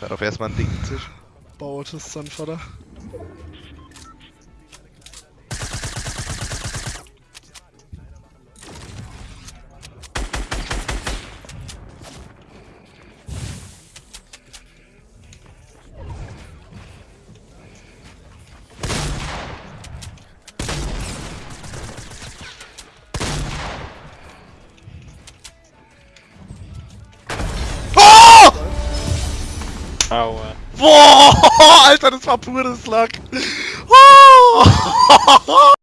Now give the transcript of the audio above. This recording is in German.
Darauf erstmal ein Ding zwischen. Baut es dann. Aua. Boah, Alter, das war pures Luck.